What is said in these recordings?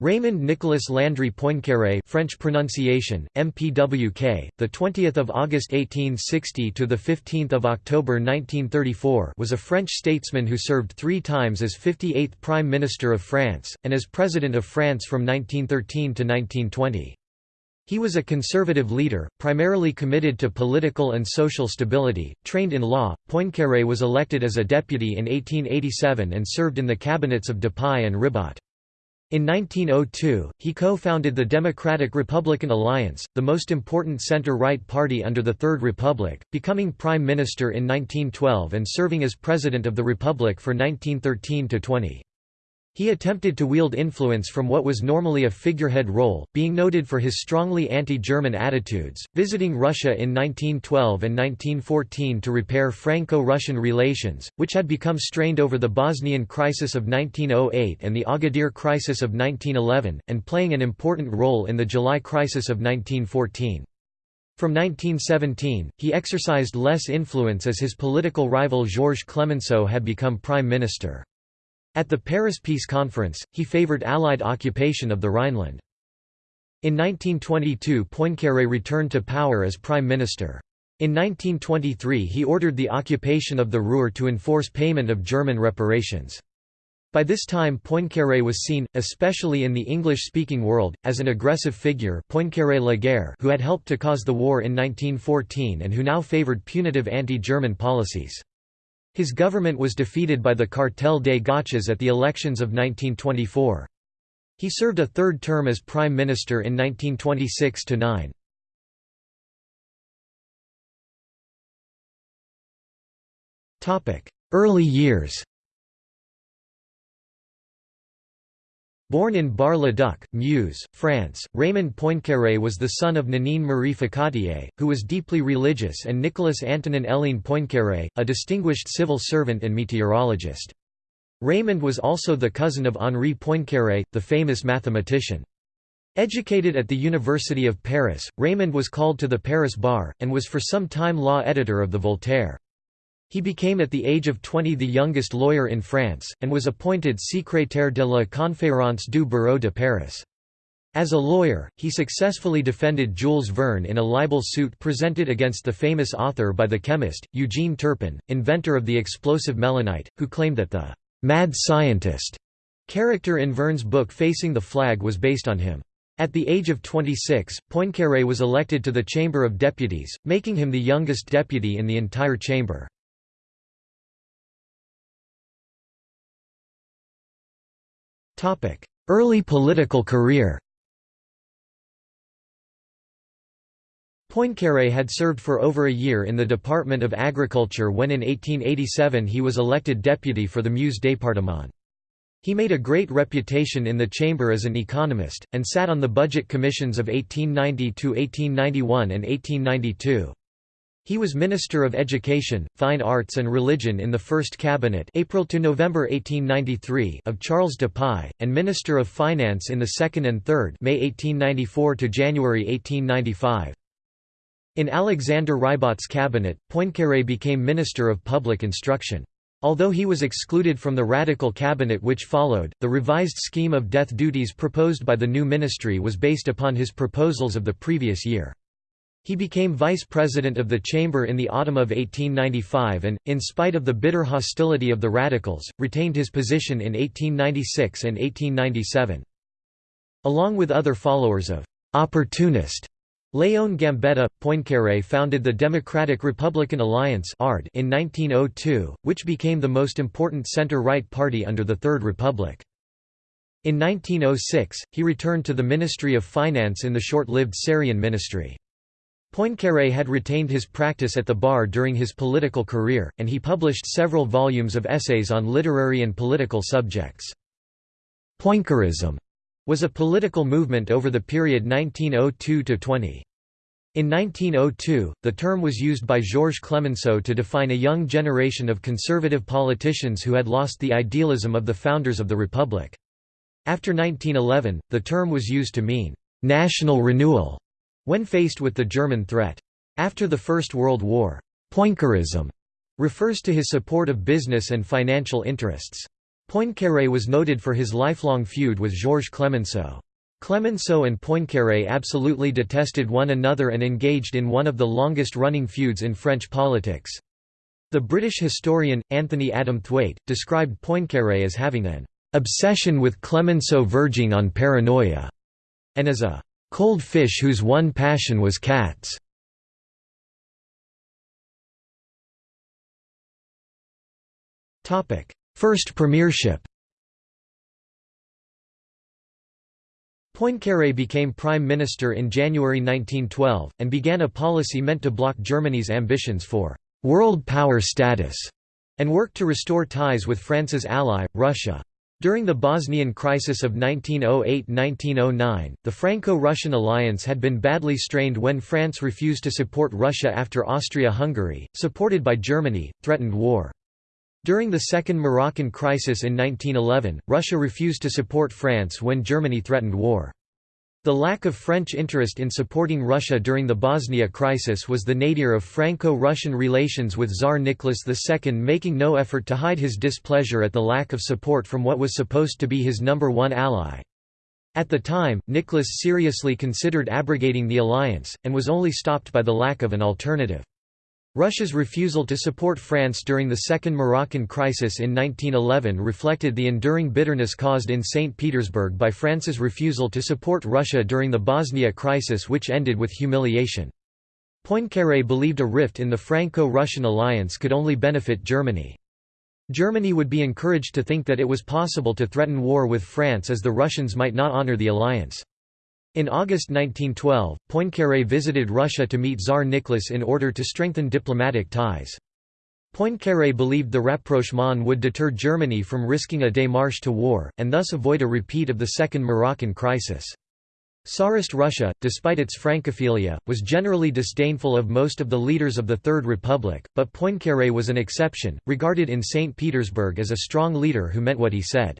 Raymond Nicolas Landry Poincaré French pronunciation MPWK the 20th of August 1860 to the 15th of October 1934 was a French statesman who served 3 times as 58th prime minister of France and as president of France from 1913 to 1920 he was a conservative leader, primarily committed to political and social stability. Trained in law, Poincaré was elected as a deputy in 1887 and served in the cabinets of Dupuy and Ribot. In 1902, he co-founded the Democratic-Republican Alliance, the most important center-right party under the Third Republic, becoming prime minister in 1912 and serving as president of the Republic for 1913–20. He attempted to wield influence from what was normally a figurehead role, being noted for his strongly anti-German attitudes, visiting Russia in 1912 and 1914 to repair Franco-Russian relations, which had become strained over the Bosnian crisis of 1908 and the Agadir crisis of 1911, and playing an important role in the July crisis of 1914. From 1917, he exercised less influence as his political rival Georges Clemenceau had become prime minister. At the Paris Peace Conference, he favored Allied occupation of the Rhineland. In 1922 Poincaré returned to power as prime minister. In 1923 he ordered the occupation of the Ruhr to enforce payment of German reparations. By this time Poincaré was seen, especially in the English-speaking world, as an aggressive figure Poincaré la guerre who had helped to cause the war in 1914 and who now favoured punitive anti-German policies. His government was defeated by the Cartel des Gauches at the elections of 1924. He served a third term as prime minister in 1926–9. Early years Born in Bar-le-Duc, Meuse, France, Raymond Poincaré was the son of Nanine Marie Ficatier, who was deeply religious and Nicolas Antonin Hélène Poincaré, a distinguished civil servant and meteorologist. Raymond was also the cousin of Henri Poincaré, the famous mathematician. Educated at the University of Paris, Raymond was called to the Paris bar, and was for some time law editor of the Voltaire. He became at the age of 20 the youngest lawyer in France, and was appointed secrétaire de la Conférence du Barreau de Paris. As a lawyer, he successfully defended Jules Verne in a libel suit presented against the famous author by the chemist, Eugene Turpin, inventor of the explosive melinite, who claimed that the «mad scientist» character in Verne's book Facing the Flag was based on him. At the age of 26, Poincaré was elected to the Chamber of Deputies, making him the youngest deputy in the entire chamber. Early political career Poincaré had served for over a year in the Department of Agriculture when in 1887 he was elected deputy for the Meuse département. He made a great reputation in the chamber as an economist, and sat on the budget commissions of 1890–1891 and 1892. He was Minister of Education, Fine Arts and Religion in the First Cabinet April to November 1893 of Charles de Dupuy, and Minister of Finance in the Second and Third May 1894 to January 1895. In Alexander Ribot's cabinet, Poincaré became Minister of Public Instruction. Although he was excluded from the radical cabinet which followed, the revised scheme of death duties proposed by the new ministry was based upon his proposals of the previous year. He became vice president of the chamber in the autumn of 1895 and, in spite of the bitter hostility of the radicals, retained his position in 1896 and 1897. Along with other followers of «opportunist» Léon Gambetta, Poincaré founded the Democratic Republican Alliance in 1902, which became the most important center-right party under the Third Republic. In 1906, he returned to the Ministry of Finance in the short-lived Sarrien ministry. Poincaré had retained his practice at the bar during his political career, and he published several volumes of essays on literary and political subjects. Poincarism was a political movement over the period 1902–20. In 1902, the term was used by Georges Clemenceau to define a young generation of conservative politicians who had lost the idealism of the founders of the Republic. After 1911, the term was used to mean, "...national renewal", when faced with the German threat. After the First World War, Poincarism refers to his support of business and financial interests. Poincaré was noted for his lifelong feud with Georges Clemenceau. Clemenceau and Poincaré absolutely detested one another and engaged in one of the longest-running feuds in French politics. The British historian, Anthony Adamthwaite, described Poincaré as having an obsession with Clemenceau verging on paranoia, and as a cold fish whose one passion was cats. First premiership Poincaré became prime minister in January 1912, and began a policy meant to block Germany's ambitions for «world power status» and worked to restore ties with France's ally, Russia. During the Bosnian crisis of 1908–1909, the Franco-Russian alliance had been badly strained when France refused to support Russia after Austria-Hungary, supported by Germany, threatened war. During the Second Moroccan crisis in 1911, Russia refused to support France when Germany threatened war. The lack of French interest in supporting Russia during the Bosnia crisis was the nadir of Franco-Russian relations with Tsar Nicholas II making no effort to hide his displeasure at the lack of support from what was supposed to be his number one ally. At the time, Nicholas seriously considered abrogating the alliance, and was only stopped by the lack of an alternative. Russia's refusal to support France during the Second Moroccan crisis in 1911 reflected the enduring bitterness caused in St. Petersburg by France's refusal to support Russia during the Bosnia crisis which ended with humiliation. Poincaré believed a rift in the Franco-Russian alliance could only benefit Germany. Germany would be encouraged to think that it was possible to threaten war with France as the Russians might not honor the alliance. In August 1912, Poincaré visited Russia to meet Tsar Nicholas in order to strengthen diplomatic ties. Poincaré believed the rapprochement would deter Germany from risking a démarche to war, and thus avoid a repeat of the Second Moroccan crisis. Tsarist Russia, despite its Francophilia, was generally disdainful of most of the leaders of the Third Republic, but Poincaré was an exception, regarded in St. Petersburg as a strong leader who meant what he said.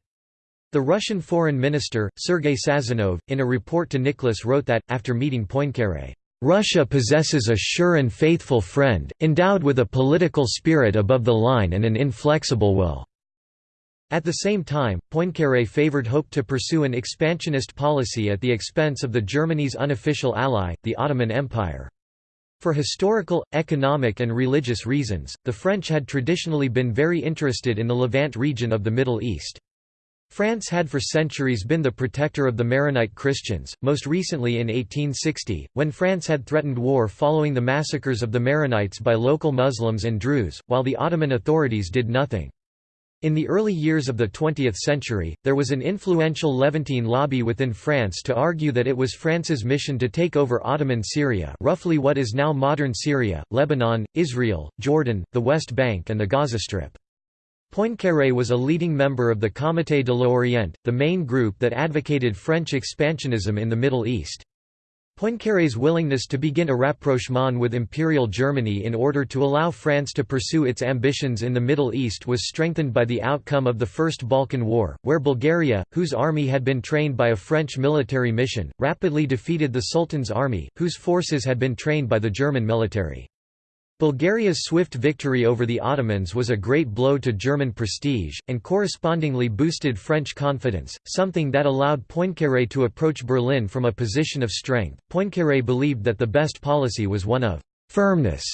The Russian foreign minister, Sergei Sazonov, in a report to Nicholas wrote that, after meeting Poincaré, "...Russia possesses a sure and faithful friend, endowed with a political spirit above the line and an inflexible will." At the same time, Poincaré favored hope to pursue an expansionist policy at the expense of the Germany's unofficial ally, the Ottoman Empire. For historical, economic and religious reasons, the French had traditionally been very interested in the Levant region of the Middle East. France had for centuries been the protector of the Maronite Christians, most recently in 1860, when France had threatened war following the massacres of the Maronites by local Muslims and Druze, while the Ottoman authorities did nothing. In the early years of the 20th century, there was an influential Levantine lobby within France to argue that it was France's mission to take over Ottoman Syria roughly what is now modern Syria, Lebanon, Israel, Jordan, the West Bank and the Gaza Strip. Poincaré was a leading member of the Comité de l'Orient, the main group that advocated French expansionism in the Middle East. Poincaré's willingness to begin a rapprochement with Imperial Germany in order to allow France to pursue its ambitions in the Middle East was strengthened by the outcome of the First Balkan War, where Bulgaria, whose army had been trained by a French military mission, rapidly defeated the Sultan's army, whose forces had been trained by the German military. Bulgaria's swift victory over the Ottomans was a great blow to German prestige, and correspondingly boosted French confidence, something that allowed Poincaré to approach Berlin from a position of strength. Poincaré believed that the best policy was one of firmness,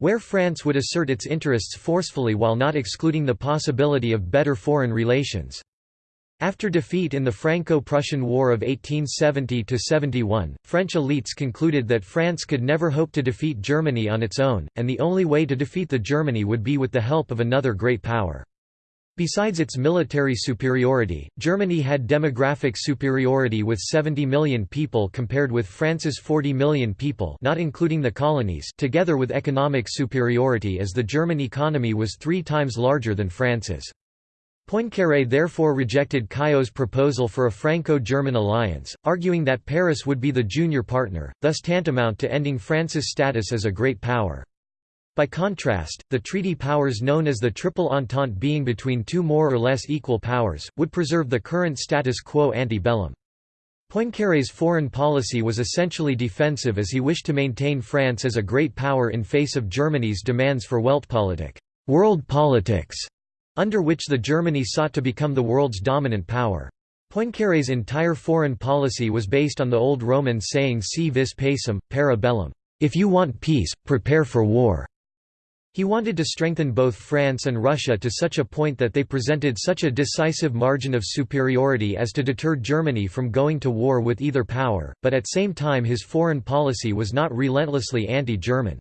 where France would assert its interests forcefully while not excluding the possibility of better foreign relations. After defeat in the Franco-Prussian War of 1870–71, French elites concluded that France could never hope to defeat Germany on its own, and the only way to defeat the Germany would be with the help of another great power. Besides its military superiority, Germany had demographic superiority with 70 million people compared with France's 40 million people not including the colonies together with economic superiority as the German economy was three times larger than France's. Poincaré therefore rejected Caillaux's proposal for a Franco-German alliance, arguing that Paris would be the junior partner, thus tantamount to ending France's status as a great power. By contrast, the treaty powers known as the Triple Entente being between two more or less equal powers, would preserve the current status quo ante bellum. Poincaré's foreign policy was essentially defensive as he wished to maintain France as a great power in face of Germany's demands for Weltpolitik world politics", under which the Germany sought to become the world's dominant power. Poincaré's entire foreign policy was based on the old Roman saying si vis pacem, para bellum, if you want peace, prepare for war. He wanted to strengthen both France and Russia to such a point that they presented such a decisive margin of superiority as to deter Germany from going to war with either power, but at the same time his foreign policy was not relentlessly anti-German.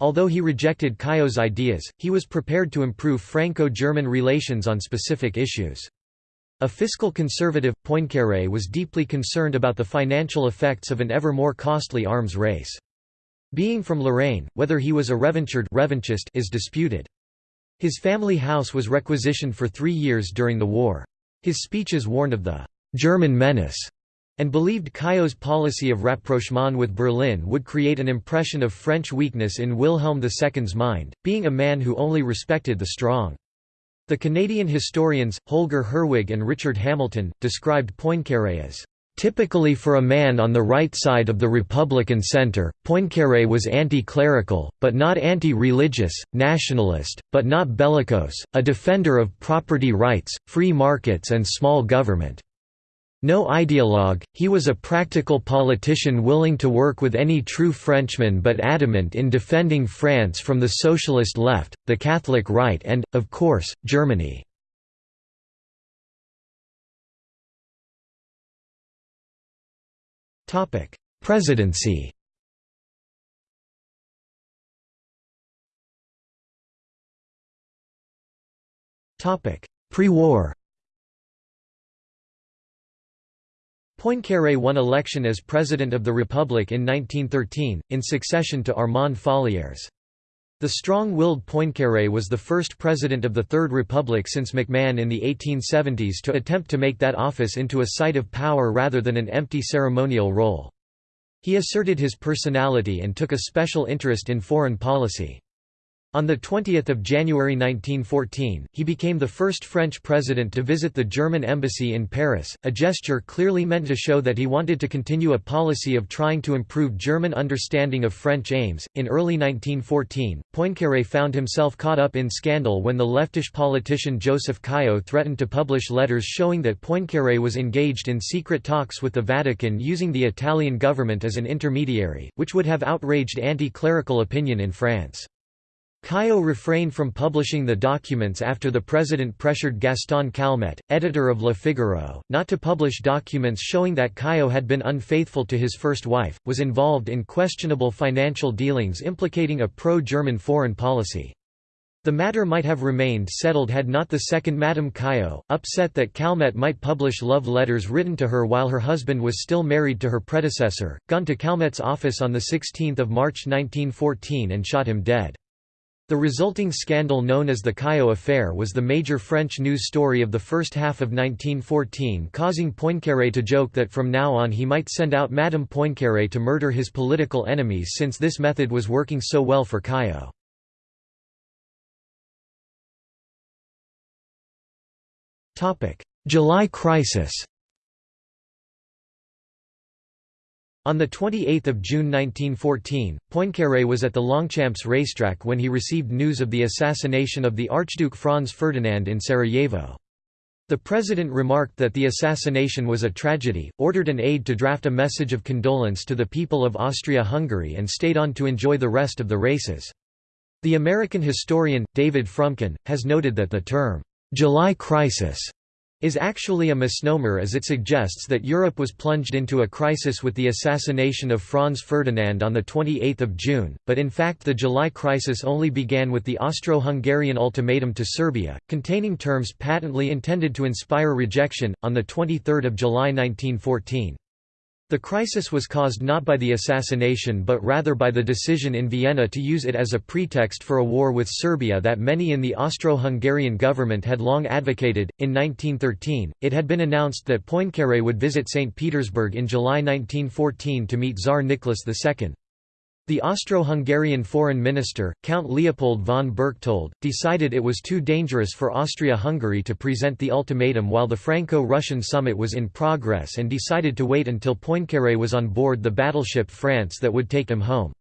Although he rejected Caillaux's ideas, he was prepared to improve Franco-German relations on specific issues. A fiscal conservative, Poincaré was deeply concerned about the financial effects of an ever more costly arms race. Being from Lorraine, whether he was a revanchist is disputed. His family house was requisitioned for three years during the war. His speeches warned of the «German menace» and believed Caillaux's policy of rapprochement with Berlin would create an impression of French weakness in Wilhelm II's mind, being a man who only respected the strong. The Canadian historians, Holger Herwig and Richard Hamilton, described Poincaré as Typically for a man on the right side of the Republican center, Poincaré was anti-clerical, but not anti-religious, nationalist, but not bellicose, a defender of property rights, free markets and small government. No ideologue, he was a practical politician willing to work with any true Frenchman but adamant in defending France from the socialist left, the Catholic right and, of course, Germany. Presidency Pre-war Poincaré won election as President of the Republic in 1913, in succession to Armand Fallières. The strong-willed Poincaré was the first president of the Third Republic since MacMahon in the 1870s to attempt to make that office into a site of power rather than an empty ceremonial role. He asserted his personality and took a special interest in foreign policy. On 20 January 1914, he became the first French president to visit the German embassy in Paris, a gesture clearly meant to show that he wanted to continue a policy of trying to improve German understanding of French aims. In early 1914, Poincaré found himself caught up in scandal when the leftish politician Joseph Caillaux threatened to publish letters showing that Poincaré was engaged in secret talks with the Vatican using the Italian government as an intermediary, which would have outraged anti-clerical opinion in France. Caillaux refrained from publishing the documents after the president pressured Gaston Calmette, editor of Le Figaro, not to publish documents showing that Caillaux had been unfaithful to his first wife, was involved in questionable financial dealings implicating a pro-German foreign policy. The matter might have remained settled had not the second Madame Caillaux, upset that Calmette might publish love letters written to her while her husband was still married to her predecessor, gone to Calmette's office on 16 March 1914 and shot him dead. The resulting scandal known as the Caillaux affair was the major French news story of the first half of 1914 causing Poincaré to joke that from now on he might send out Madame Poincaré to murder his political enemies since this method was working so well for Caillaux. July crisis On 28 June 1914, Poincaré was at the Longchamps racetrack when he received news of the assassination of the Archduke Franz Ferdinand in Sarajevo. The president remarked that the assassination was a tragedy, ordered an aide to draft a message of condolence to the people of Austria-Hungary and stayed on to enjoy the rest of the races. The American historian, David Fromkin, has noted that the term, "'July Crisis' is actually a misnomer as it suggests that Europe was plunged into a crisis with the assassination of Franz Ferdinand on 28 June, but in fact the July crisis only began with the Austro-Hungarian ultimatum to Serbia, containing terms patently intended to inspire rejection, on 23 July 1914. The crisis was caused not by the assassination but rather by the decision in Vienna to use it as a pretext for a war with Serbia that many in the Austro-Hungarian government had long advocated. In 1913, it had been announced that Poincaré would visit St. Petersburg in July 1914 to meet Tsar Nicholas II. The Austro-Hungarian foreign minister, Count Leopold von Berchtold, decided it was too dangerous for Austria-Hungary to present the ultimatum while the Franco-Russian summit was in progress and decided to wait until Poincaré was on board the battleship France that would take him home.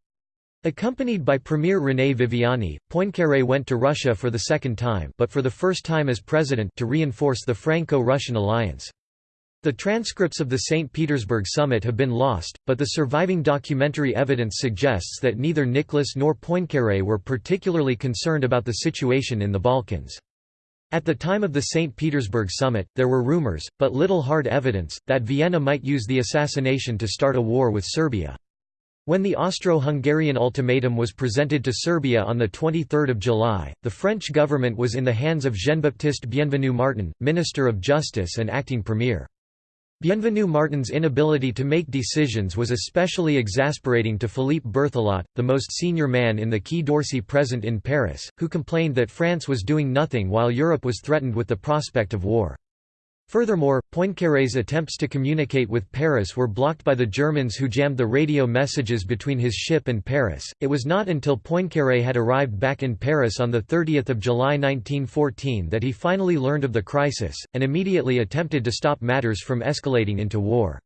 Accompanied by Premier René Viviani, Poincaré went to Russia for the second time but for the first time as president to reinforce the Franco-Russian alliance. The transcripts of the St. Petersburg summit have been lost, but the surviving documentary evidence suggests that neither Nicholas nor Poincaré were particularly concerned about the situation in the Balkans. At the time of the St. Petersburg summit, there were rumors, but little hard evidence, that Vienna might use the assassination to start a war with Serbia. When the Austro-Hungarian ultimatum was presented to Serbia on 23 July, the French government was in the hands of Jean-Baptiste Bienvenu Martin, Minister of Justice and acting premier. Bienvenu Martin's inability to make decisions was especially exasperating to Philippe Berthelot, the most senior man in the Quai d'Orsay present in Paris, who complained that France was doing nothing while Europe was threatened with the prospect of war. Furthermore, Poincaré's attempts to communicate with Paris were blocked by the Germans who jammed the radio messages between his ship and Paris. It was not until Poincaré had arrived back in Paris on 30 July 1914 that he finally learned of the crisis, and immediately attempted to stop matters from escalating into war.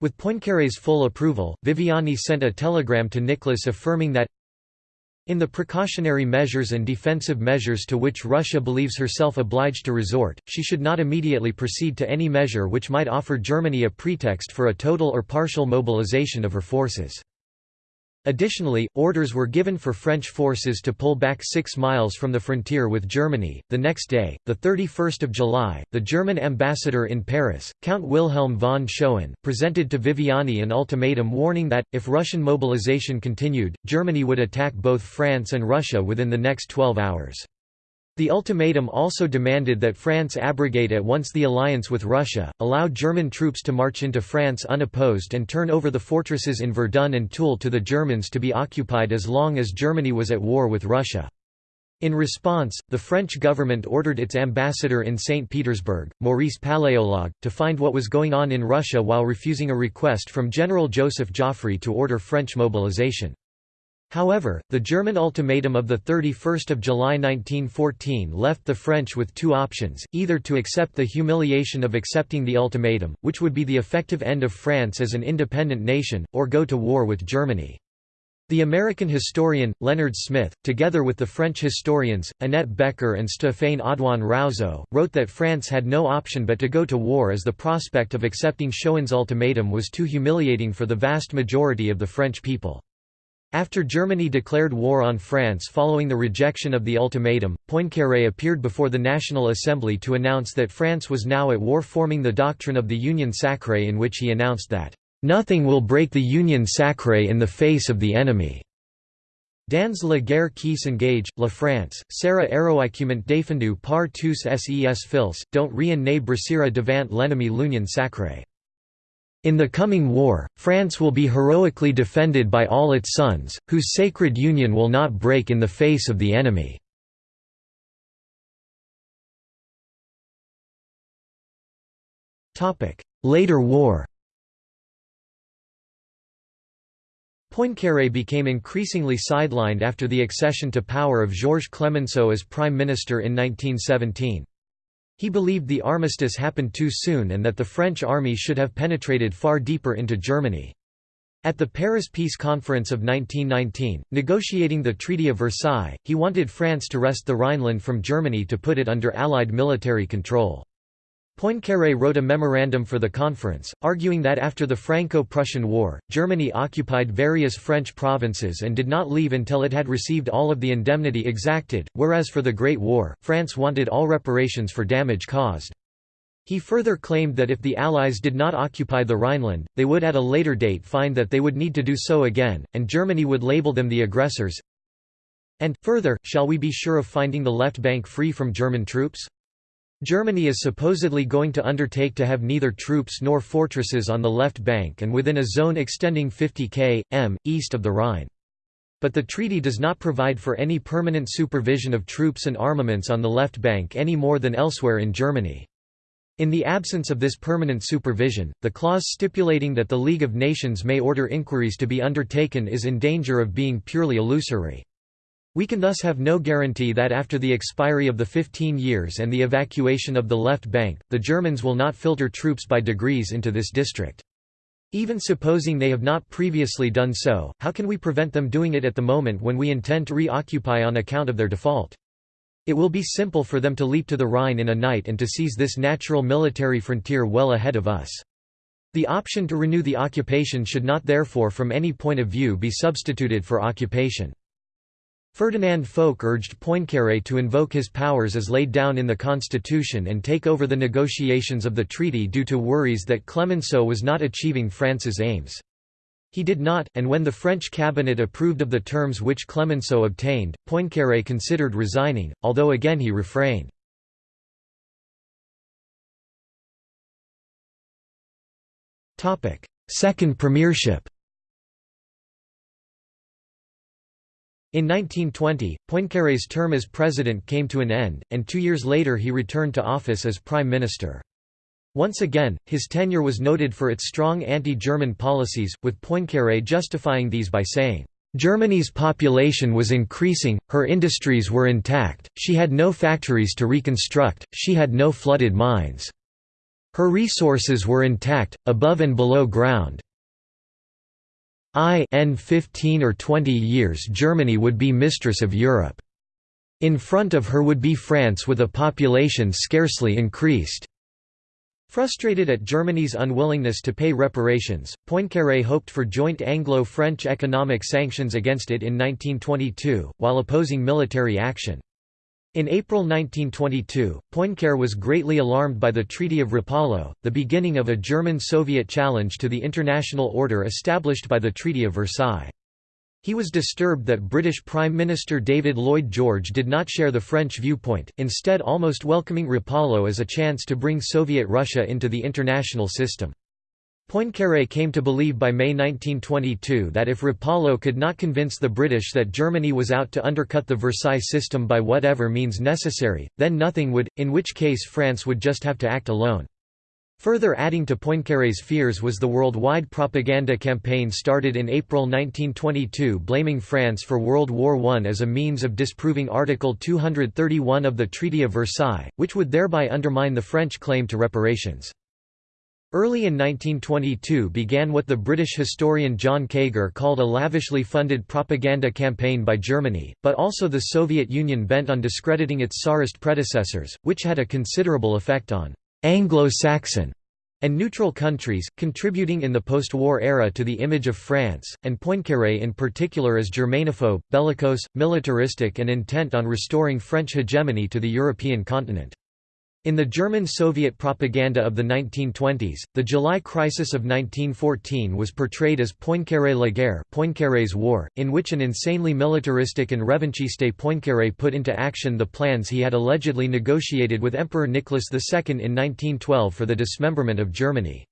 With Poincaré's full approval, Viviani sent a telegram to Nicholas affirming that in the precautionary measures and defensive measures to which Russia believes herself obliged to resort, she should not immediately proceed to any measure which might offer Germany a pretext for a total or partial mobilization of her forces. Additionally, orders were given for French forces to pull back six miles from the frontier with Germany. The next day, 31 July, the German ambassador in Paris, Count Wilhelm von Schoen, presented to Viviani an ultimatum warning that, if Russian mobilization continued, Germany would attack both France and Russia within the next 12 hours. The ultimatum also demanded that France abrogate at once the alliance with Russia, allow German troops to march into France unopposed and turn over the fortresses in Verdun and Toul to the Germans to be occupied as long as Germany was at war with Russia. In response, the French government ordered its ambassador in St. Petersburg, Maurice Paléologue, to find what was going on in Russia while refusing a request from General Joseph Joffre to order French mobilization. However, the German ultimatum of 31 July 1914 left the French with two options, either to accept the humiliation of accepting the ultimatum, which would be the effective end of France as an independent nation, or go to war with Germany. The American historian, Leonard Smith, together with the French historians, Annette Becker and Stéphane Audoin-Rouzeau, wrote that France had no option but to go to war as the prospect of accepting Schoen's ultimatum was too humiliating for the vast majority of the French people. After Germany declared war on France following the rejection of the ultimatum, Poincaré appeared before the National Assembly to announce that France was now at war forming the doctrine of the Union sacrée in which he announced that, "...nothing will break the Union sacrée in the face of the enemy." Dans la guerre qui s'engage, la France, sera héroïquement défendue par tous ses fils, dont rien ne brisera devant l'ennemi l'union sacrée. In the coming war, France will be heroically defended by all its sons, whose sacred union will not break in the face of the enemy." Later war Poincaré became increasingly sidelined after the accession to power of Georges Clemenceau as prime minister in 1917. He believed the armistice happened too soon and that the French army should have penetrated far deeper into Germany. At the Paris Peace Conference of 1919, negotiating the Treaty of Versailles, he wanted France to wrest the Rhineland from Germany to put it under Allied military control. Poincaré wrote a memorandum for the conference, arguing that after the Franco-Prussian War, Germany occupied various French provinces and did not leave until it had received all of the indemnity exacted, whereas for the Great War, France wanted all reparations for damage caused. He further claimed that if the Allies did not occupy the Rhineland, they would at a later date find that they would need to do so again, and Germany would label them the aggressors. And, further, shall we be sure of finding the left bank free from German troops? Germany is supposedly going to undertake to have neither troops nor fortresses on the left bank and within a zone extending 50 km, east of the Rhine. But the treaty does not provide for any permanent supervision of troops and armaments on the left bank any more than elsewhere in Germany. In the absence of this permanent supervision, the clause stipulating that the League of Nations may order inquiries to be undertaken is in danger of being purely illusory. We can thus have no guarantee that after the expiry of the 15 years and the evacuation of the left bank, the Germans will not filter troops by degrees into this district. Even supposing they have not previously done so, how can we prevent them doing it at the moment when we intend to reoccupy on account of their default? It will be simple for them to leap to the Rhine in a night and to seize this natural military frontier well ahead of us. The option to renew the occupation should not therefore from any point of view be substituted for occupation. Ferdinand Foch urged Poincaré to invoke his powers as laid down in the constitution and take over the negotiations of the treaty due to worries that Clemenceau was not achieving France's aims. He did not, and when the French cabinet approved of the terms which Clemenceau obtained, Poincaré considered resigning, although again he refrained. Second premiership In 1920, Poincaré's term as president came to an end, and two years later he returned to office as prime minister. Once again, his tenure was noted for its strong anti-German policies, with Poincaré justifying these by saying, "...Germany's population was increasing, her industries were intact, she had no factories to reconstruct, she had no flooded mines. Her resources were intact, above and below ground, I n 15 or 20 years Germany would be mistress of Europe. In front of her would be France with a population scarcely increased. Frustrated at Germany's unwillingness to pay reparations, Poincaré hoped for joint Anglo-French economic sanctions against it in 1922, while opposing military action. In April 1922, Poincaré was greatly alarmed by the Treaty of Rapallo, the beginning of a German-Soviet challenge to the international order established by the Treaty of Versailles. He was disturbed that British Prime Minister David Lloyd George did not share the French viewpoint, instead almost welcoming Rapallo as a chance to bring Soviet Russia into the international system. Poincaré came to believe by May 1922 that if Rapallo could not convince the British that Germany was out to undercut the Versailles system by whatever means necessary, then nothing would, in which case France would just have to act alone. Further adding to Poincaré's fears was the worldwide propaganda campaign started in April 1922 blaming France for World War I as a means of disproving Article 231 of the Treaty of Versailles, which would thereby undermine the French claim to reparations. Early in 1922 began what the British historian John Keiger called a lavishly funded propaganda campaign by Germany, but also the Soviet Union bent on discrediting its Tsarist predecessors, which had a considerable effect on «Anglo-Saxon» and neutral countries, contributing in the post-war era to the image of France, and Poincaré in particular as Germanophobe, bellicose, militaristic and intent on restoring French hegemony to the European continent. In the German-Soviet propaganda of the 1920s, the July crisis of 1914 was portrayed as Poincaré la guerre Poincaré's war, in which an insanely militaristic and revanchiste Poincaré put into action the plans he had allegedly negotiated with Emperor Nicholas II in 1912 for the dismemberment of Germany.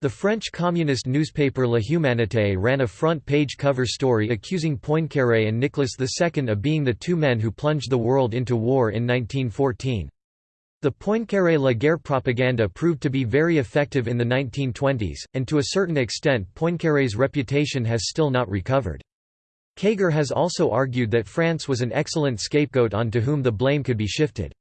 The French communist newspaper La Humanité ran a front-page cover story accusing Poincaré and Nicholas II of being the two men who plunged the world into war in 1914. The Poincaré la guerre propaganda proved to be very effective in the 1920s, and to a certain extent Poincaré's reputation has still not recovered. Keiger has also argued that France was an excellent scapegoat onto whom the blame could be shifted.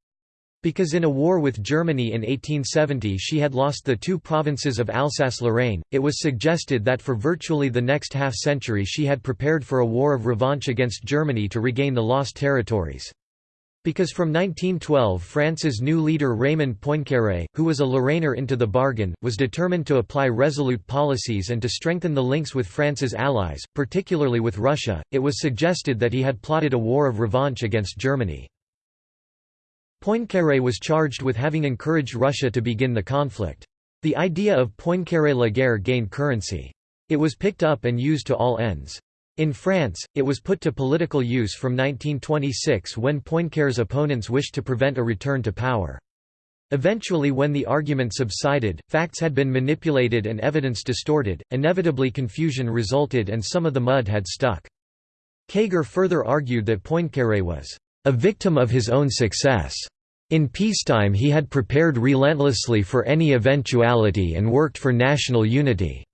Because in a war with Germany in 1870 she had lost the two provinces of Alsace-Lorraine, it was suggested that for virtually the next half-century she had prepared for a war of revanche against Germany to regain the lost territories. Because from 1912 France's new leader Raymond Poincaré, who was a Lorrainer into the bargain, was determined to apply resolute policies and to strengthen the links with France's allies, particularly with Russia, it was suggested that he had plotted a war of revanche against Germany. Poincaré was charged with having encouraged Russia to begin the conflict. The idea of Poincaré la guerre gained currency. It was picked up and used to all ends. In France, it was put to political use from 1926 when Poincaré's opponents wished to prevent a return to power. Eventually when the argument subsided, facts had been manipulated and evidence distorted, inevitably confusion resulted and some of the mud had stuck. Keiger further argued that Poincaré was a victim of his own success. In peacetime he had prepared relentlessly for any eventuality and worked for national unity.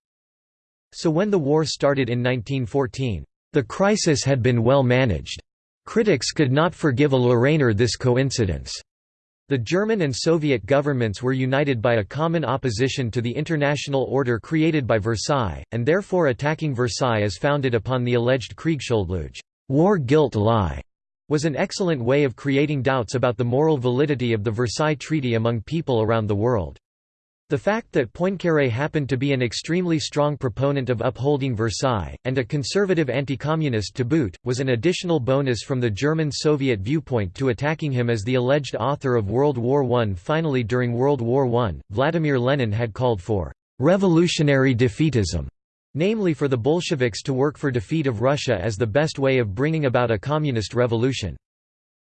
So when the war started in 1914, the crisis had been well managed. Critics could not forgive a Lorrainer this coincidence. The German and Soviet governments were united by a common opposition to the international order created by Versailles, and therefore attacking Versailles as founded upon the alleged Kriegsschuldlüge war guilt lie", was an excellent way of creating doubts about the moral validity of the Versailles Treaty among people around the world. The fact that Poincaré happened to be an extremely strong proponent of upholding Versailles, and a conservative anti-communist to boot, was an additional bonus from the German-Soviet viewpoint to attacking him as the alleged author of World War I. Finally during World War I, Vladimir Lenin had called for «revolutionary defeatism», namely for the Bolsheviks to work for defeat of Russia as the best way of bringing about a communist revolution.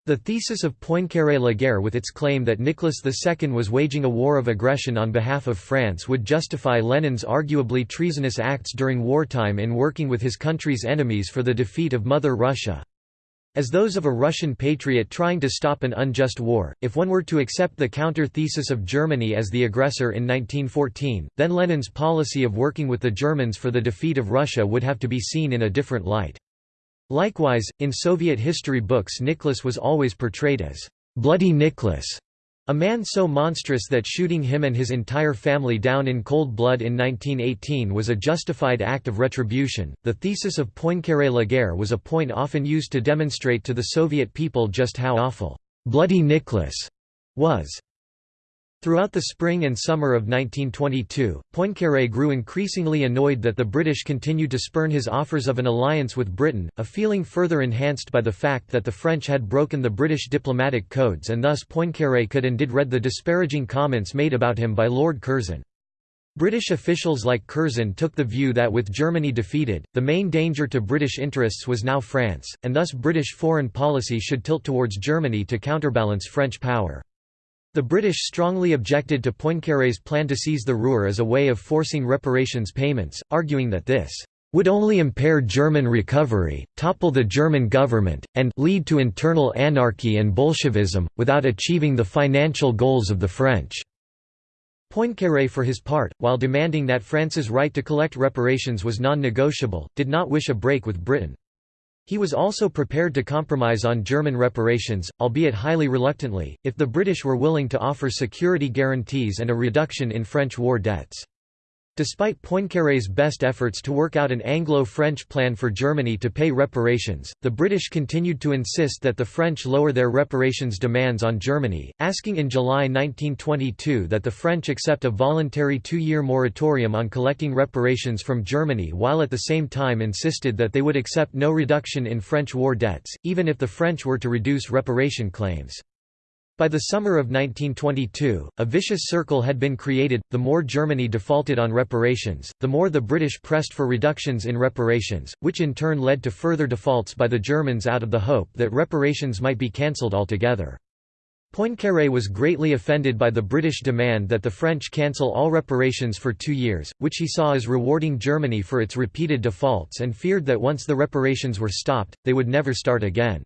The thesis of Poincaré-la guerre with its claim that Nicholas II was waging a war of aggression on behalf of France would justify Lenin's arguably treasonous acts during wartime in working with his country's enemies for the defeat of Mother Russia. As those of a Russian patriot trying to stop an unjust war, if one were to accept the counter-thesis of Germany as the aggressor in 1914, then Lenin's policy of working with the Germans for the defeat of Russia would have to be seen in a different light. Likewise, in Soviet history books Nicholas was always portrayed as «Bloody Nicholas», a man so monstrous that shooting him and his entire family down in cold blood in 1918 was a justified act of retribution. The thesis of Poincaré la guerre was a point often used to demonstrate to the Soviet people just how awful Bloody Nicholas was. Throughout the spring and summer of 1922, Poincaré grew increasingly annoyed that the British continued to spurn his offers of an alliance with Britain, a feeling further enhanced by the fact that the French had broken the British diplomatic codes and thus Poincaré could and did read the disparaging comments made about him by Lord Curzon. British officials like Curzon took the view that with Germany defeated, the main danger to British interests was now France, and thus British foreign policy should tilt towards Germany to counterbalance French power. The British strongly objected to Poincaré's plan to seize the Ruhr as a way of forcing reparations payments, arguing that this would only impair German recovery, topple the German government, and lead to internal anarchy and Bolshevism, without achieving the financial goals of the French. Poincaré for his part, while demanding that France's right to collect reparations was non-negotiable, did not wish a break with Britain. He was also prepared to compromise on German reparations, albeit highly reluctantly, if the British were willing to offer security guarantees and a reduction in French war debts. Despite Poincaré's best efforts to work out an Anglo-French plan for Germany to pay reparations, the British continued to insist that the French lower their reparations demands on Germany, asking in July 1922 that the French accept a voluntary two-year moratorium on collecting reparations from Germany while at the same time insisted that they would accept no reduction in French war debts, even if the French were to reduce reparation claims. By the summer of 1922, a vicious circle had been created, the more Germany defaulted on reparations, the more the British pressed for reductions in reparations, which in turn led to further defaults by the Germans out of the hope that reparations might be cancelled altogether. Poincaré was greatly offended by the British demand that the French cancel all reparations for two years, which he saw as rewarding Germany for its repeated defaults and feared that once the reparations were stopped, they would never start again.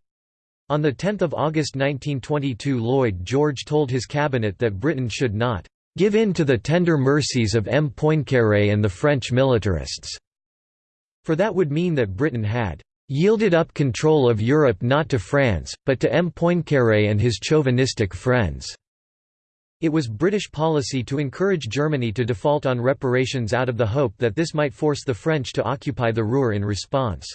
On 10 August 1922 Lloyd George told his cabinet that Britain should not "...give in to the tender mercies of M. Poincaré and the French militarists", for that would mean that Britain had "...yielded up control of Europe not to France, but to M. Poincaré and his chauvinistic friends." It was British policy to encourage Germany to default on reparations out of the hope that this might force the French to occupy the Ruhr in response.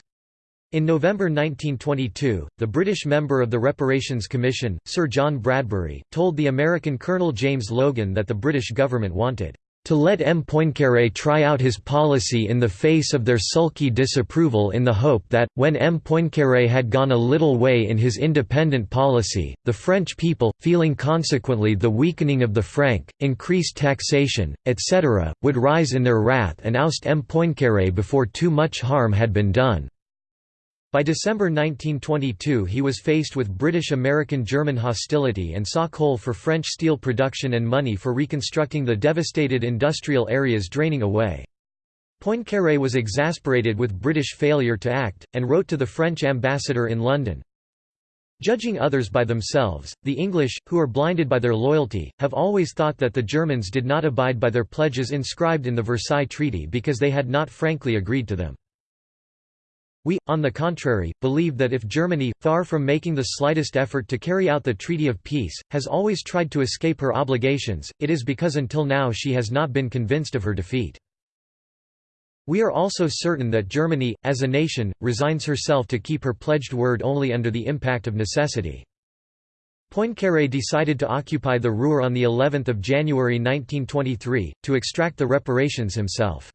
In November 1922, the British member of the Reparations Commission, Sir John Bradbury, told the American Colonel James Logan that the British government wanted to let M. Poincaré try out his policy in the face of their sulky disapproval in the hope that, when M. Poincaré had gone a little way in his independent policy, the French people, feeling consequently the weakening of the franc, increased taxation, etc., would rise in their wrath and oust M. Poincaré before too much harm had been done. By December 1922 he was faced with British-American-German hostility and saw coal for French steel production and money for reconstructing the devastated industrial areas draining away. Poincaré was exasperated with British failure to act, and wrote to the French ambassador in London, Judging others by themselves, the English, who are blinded by their loyalty, have always thought that the Germans did not abide by their pledges inscribed in the Versailles Treaty because they had not frankly agreed to them. We, on the contrary, believe that if Germany, far from making the slightest effort to carry out the Treaty of Peace, has always tried to escape her obligations, it is because until now she has not been convinced of her defeat. We are also certain that Germany, as a nation, resigns herself to keep her pledged word only under the impact of necessity. Poincaré decided to occupy the Ruhr on the 11th of January 1923, to extract the reparations himself.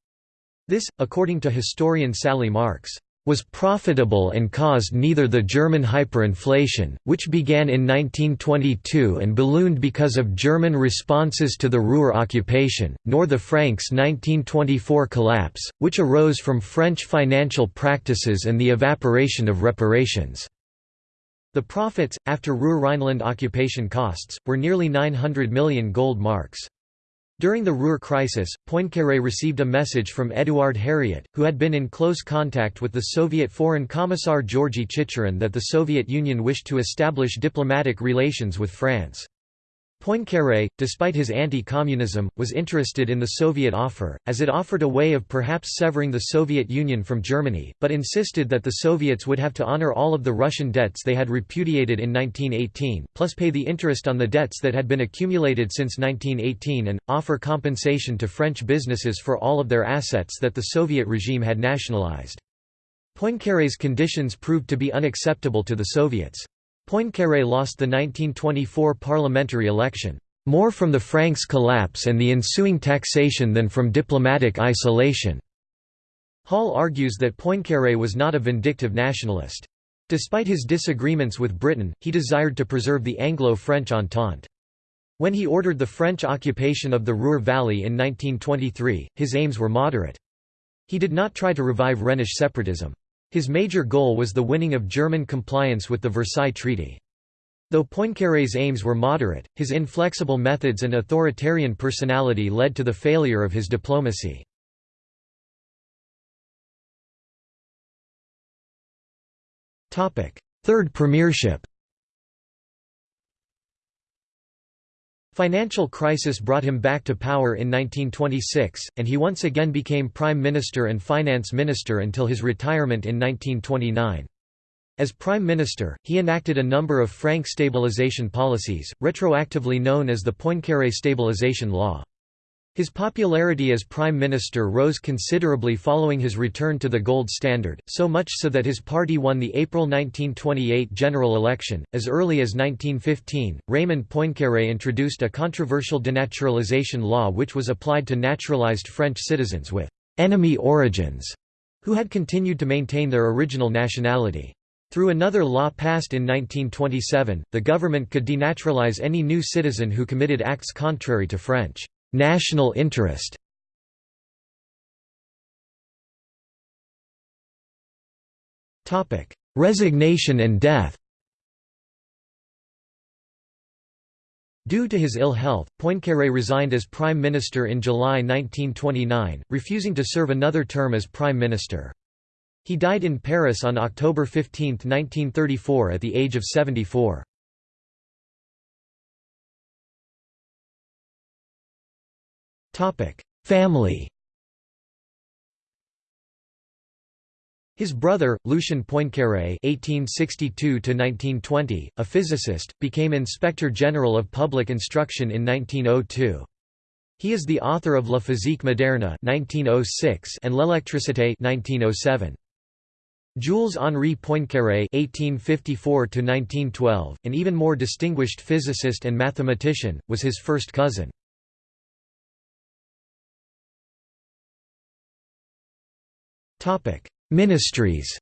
This, according to historian Sally Marks, was profitable and caused neither the German hyperinflation, which began in 1922 and ballooned because of German responses to the Ruhr occupation, nor the francs 1924 collapse, which arose from French financial practices and the evaporation of reparations. The profits, after Ruhr-Rhineland occupation costs, were nearly 900 million gold marks. During the Ruhr crisis, Poincaré received a message from Édouard Herriot, who had been in close contact with the Soviet Foreign Commissar Georgy Chicherin that the Soviet Union wished to establish diplomatic relations with France. Poincaré, despite his anti-communism, was interested in the Soviet offer, as it offered a way of perhaps severing the Soviet Union from Germany, but insisted that the Soviets would have to honor all of the Russian debts they had repudiated in 1918, plus pay the interest on the debts that had been accumulated since 1918 and, offer compensation to French businesses for all of their assets that the Soviet regime had nationalized. Poincaré's conditions proved to be unacceptable to the Soviets. Poincaré lost the 1924 parliamentary election, "...more from the francs collapse and the ensuing taxation than from diplomatic isolation." Hall argues that Poincaré was not a vindictive nationalist. Despite his disagreements with Britain, he desired to preserve the Anglo-French Entente. When he ordered the French occupation of the Ruhr Valley in 1923, his aims were moderate. He did not try to revive Rhenish separatism. His major goal was the winning of German compliance with the Versailles Treaty. Though Poincaré's aims were moderate, his inflexible methods and authoritarian personality led to the failure of his diplomacy. Third premiership Financial crisis brought him back to power in 1926, and he once again became Prime Minister and Finance Minister until his retirement in 1929. As Prime Minister, he enacted a number of franc stabilization policies, retroactively known as the Poincaré Stabilization Law. His popularity as prime minister rose considerably following his return to the gold standard, so much so that his party won the April 1928 general election. As early as 1915, Raymond Poincaré introduced a controversial denaturalization law which was applied to naturalized French citizens with enemy origins who had continued to maintain their original nationality. Through another law passed in 1927, the government could denaturalize any new citizen who committed acts contrary to French National interest Resignation and death Due to his ill health, Poincaré resigned as Prime Minister in July 1929, refusing to serve another term as Prime Minister. He died in Paris on October 15, 1934 at the age of 74. Family His brother, Lucien Poincaré (1862–1920), a physicist, became Inspector General of Public Instruction in 1902. He is the author of La physique moderne (1906) and L'électricité (1907). Jules Henri Poincaré (1854–1912), an even more distinguished physicist and mathematician, was his first cousin. Ministries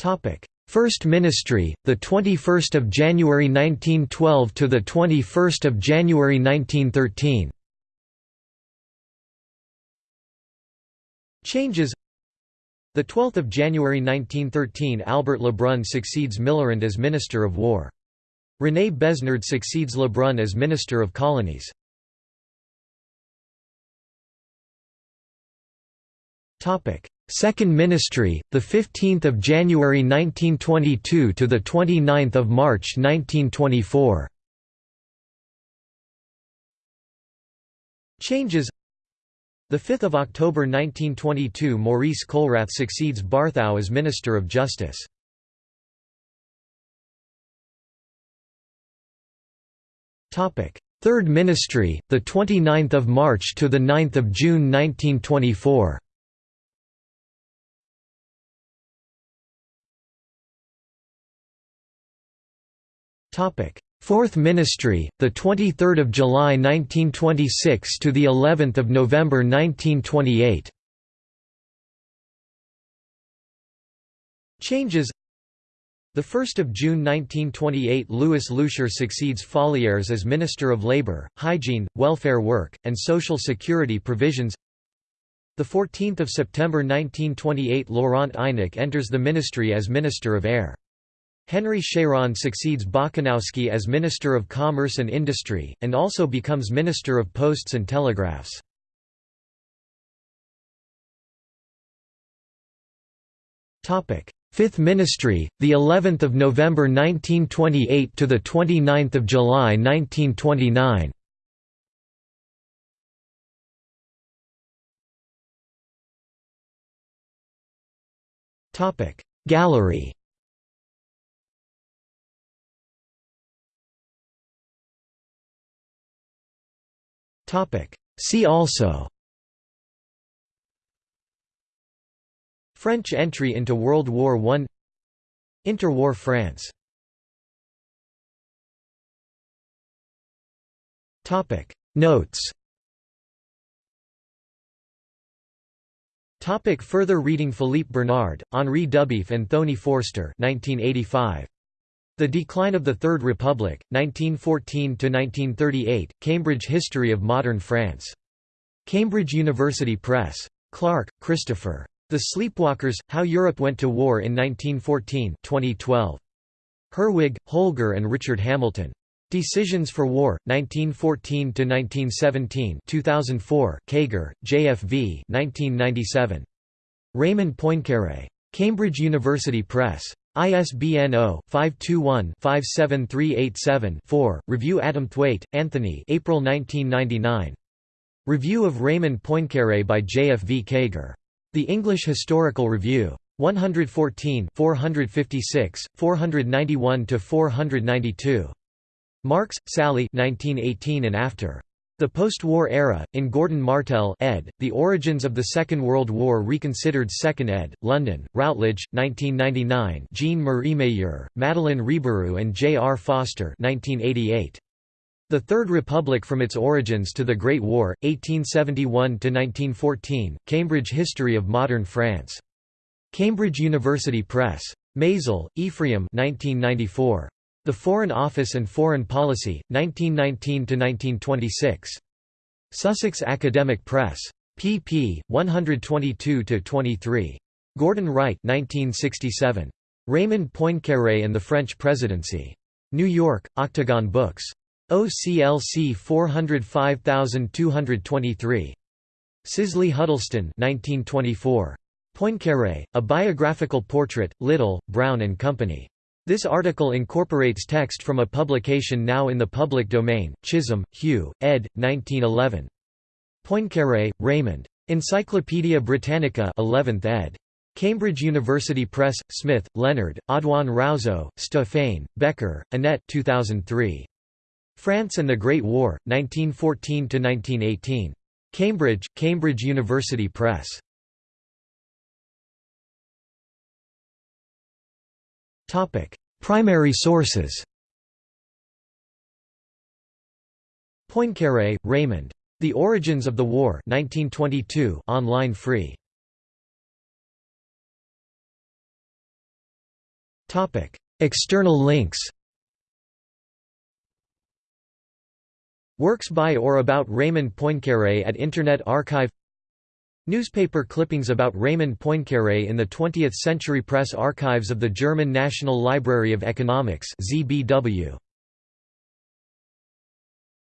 Topic: First Ministry, the 21st of January 1912 to the 21st of January 1913. Changes. The 12th of January 1913, Albert Lebrun succeeds Millerand as Minister of War. René Besnard succeeds Lebrun as Minister of Colonies. Second Ministry, the 15th of January 1922 to the 29th of March 1924. Changes 5 October 1922 Maurice Colrat succeeds Barthou as Minister of Justice. Third Ministry, the 29th of March to the 9th of June 1924. Topic: Fourth Ministry, the 23rd of July 1926 to the 11th of November 1928. Changes the 1st of June 1928 Louis Loucheur succeeds Fallières as Minister of Labour, Hygiene, Welfare Work, and Social Security Provisions. The 14th of September 1928 Laurent Eynac enters the ministry as Minister of Air. Henry Chéron succeeds Bokanowski as Minister of Commerce and Industry, and also becomes Minister of Posts and Telegraphs. Fifth Ministry, the 11th of November 1928 to the 29th of July 1929. Topic Gallery Topic See also French entry into World War I Interwar France Notes Topic further reading Philippe Bernard, Henri Dubief and Thony Forster 1985. The Decline of the Third Republic, 1914–1938, Cambridge History of Modern France. Cambridge University Press. Clark, Christopher. The Sleepwalkers, How Europe Went to War in 1914 2012. Herwig, Holger and Richard Hamilton. Decisions for War, 1914–1917 2004, Keiger, JFV 1997. Raymond Poincaré. Cambridge University Press. ISBN 0-521-57387-4. Review Adamthwaite, Anthony April 1999. Review of Raymond Poincaré by J. F. V. Keiger. The English Historical Review. 114 456, 491–492. Marks, Sally 1918 and after. The Post-War Era, in Gordon Martel ed., The Origins of the Second World War Reconsidered 2nd ed., London, Routledge, 1999 Jean-Marie Mayeur, Madeleine Rebérioux and J. R. Foster 1988. The Third Republic from its origins to the Great War, 1871–1914, Cambridge History of Modern France. Cambridge University Press. Maisel, Ephraim 1994. The Foreign Office and Foreign Policy, 1919–1926. Sussex Academic Press. pp. 122–23. Gordon Wright 1967. Raymond Poincaré and the French Presidency. New York, Octagon Books. OCLC 405223. Sisley Huddleston 1924. Poincaré, A Biographical Portrait, Little, Brown and Company. This article incorporates text from a publication now in the public domain, Chisholm, Hugh, ed. 1911. Poincaré, Raymond. Encyclopædia Britannica 11th ed. Cambridge University Press, Smith, Leonard, Audoin-Rouzeau, Stéphane, Becker, Annette 2003. France and the Great War, 1914–1918. Cambridge, Cambridge University Press. Primary sources Poincaré, Raymond. The Origins of the War 1922 online free. External links Works by or about Raymond Poincaré at Internet Archive Newspaper clippings about Raymond Poincaré in the 20th Century Press Archives of the German National Library of Economics ZBW.